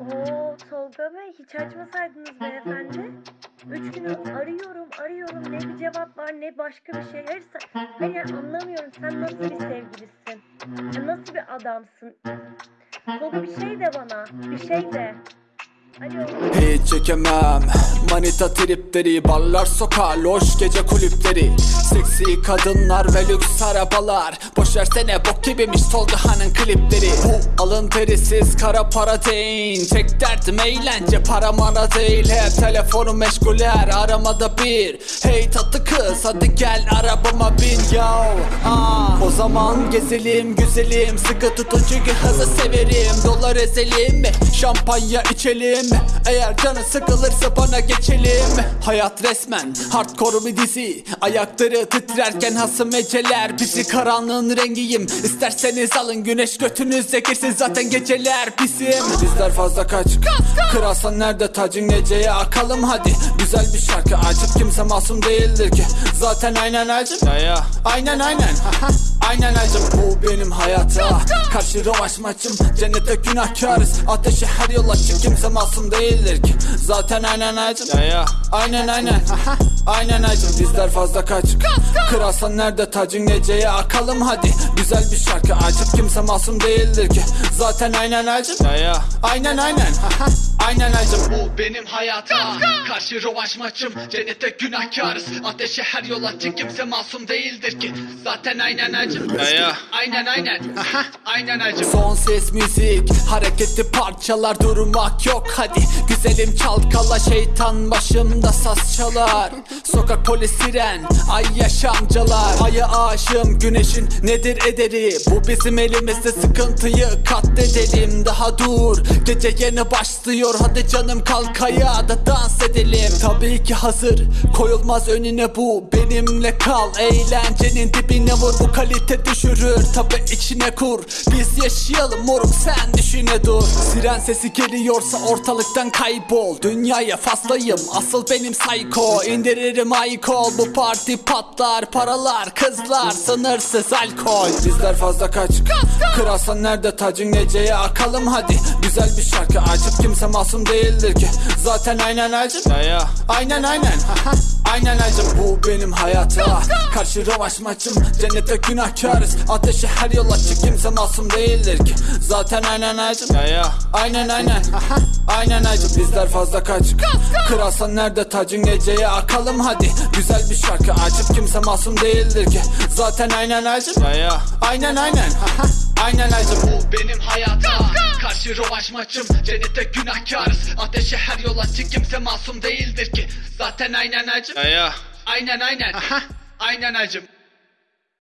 Oo Tolga Bey hiç açmasaydınız beyefendi. Üç gün arıyorum arıyorum ne bir cevap var ne başka bir şey. Her hani anlamıyorum sen nasıl bir sevgilisin? Nasıl bir adamsın? Tolga bir şey de bana bir şey de. Hiç çekemem. Manita tripleri Barlar sokağa loş gece kulüpleri. Seksi kadınlar ve lüks arabalar. Boş versene bok gibiymiş Tolga'nın klipleri. Alın terisiz kara para değil Tek derdim eğlence para mana değil. Hep telefonu meşguler aramada bir. Hey tatlı kız hadi gel arabama bin yo. Ah. O zaman gezelim güzelim. Sıkı tutucu hızı severim. Dolar ezelim mi şampanya içelim mi? Eğer canı sıkılırsa bana geçelim Hayat resmen hardcore bir dizi. Ayakları titrerken hasım eceler. Bizi karanlığın rengiyim. İsterseniz alın güneş götünüze girsin Zaten geceler bizim Bizler fazla kaç. Kırarsan nerede tacın geceye akalım hadi. Güzel bir şarkı acıp kimse masum değildir ki. Zaten aynen ya Aynen aynen Aynen acım bu benim hayata. Karşı rövaş maçım Cennete günahkarız. Ateşe her yol açık kimse masum değildir ki. Zaten aynen acım ya ya. Aynen aynen. Aynen acım bizler fazla kaç Kırarsan nerede tacın geceye akalım hadi. Güzel bir şarkı acıp kimse masum değildir ki. Zaten aynen acım ya ya. Aynen aynen. Aynen acım bu benim hayata. Karşı rövaş maçım Cennete günahkarız. Ateşe her yol açık kimse masum değildir ki. Zaten aynen acım ya ya. Aynen aynen. Aynen acım Son ses müzik Hareketli parçalar durmak yok hadi. Güzelim çalkala şeytan başımda saz çalar. Sokak polis siren ay yaşamcalar Aya aşığım güneşin nedir ederi? Bu bizim elimizde sıkıntıyı katledelim. Daha dur gece yeni başlıyor. Hadi canım kalk ayağa da dans edelim. Tabii ki hazır koyulmaz önüne bu. Benimle kal eğlencenin dibine vur. Bu kalite düşürür tabi içine kur. Biz yaşayalım moruk sen düşüne dur. Siren sesi geliyorsa ortalıktan kaybol. Dünyaya fazlayım asıl benim psycho. İndiririm alkol bu parti patlar. Paralar kızlar sınırsız alkol. Bizler fazla kaç. Kırarsan nerede tacın? Geceye akalım hadi. Güzel bir şarkı açıp kimse masum değildir ki. Zaten aynen ya Aynen aynen Aynen acım bu benim hayata Karşı rövaş maçım Cennete günahkarız. Ateşe her yol açık kimse masum değildir ki. Zaten aynen acım ya ya. Aynen aynen. Aynen acım bizler fazla kaç Kırarsan nerede tacın geceye akalım hadi. Güzel bir şarkı açıp kimse masum değildir ki. Zaten aynen acım ya ya. Aynen aynen. Aynen acım bu benim hayata Karşı rövaş maçım Cennete günahkarız. Ateşe her yol açık kimse masum değildir ki. Zaten aynen acım. Ya ya. Aynen aynen. Aynen acım